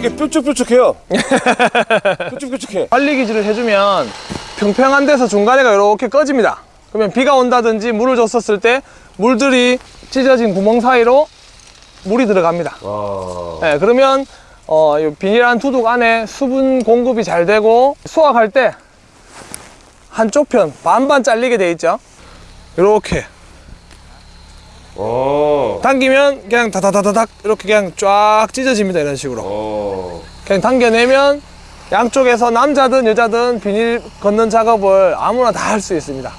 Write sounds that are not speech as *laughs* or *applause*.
되게 뾰족뾰족해요. *laughs* 뾰족뾰족해. 관리 기질을 해주면 평평한 데서 중간에가 이렇게 꺼집니다. 그러면 비가 온다든지 물을 줬었을 때 물들이 찢어진 구멍 사이로 물이 들어갑니다. 와. 네, 그러면 어, 이 비닐한 두둑 안에 수분 공급이 잘 되고 수확할 때 한쪽 편 반반 잘리게 돼 있죠. 이렇게 어. 당기면 그냥 다다다다닥 이렇게 그냥 쫙 찢어집니다. 이런 식으로. 어. 그냥 당겨내면 양쪽에서 남자든 여자든 비닐 걷는 작업을 아무나 다 할 수 있습니다.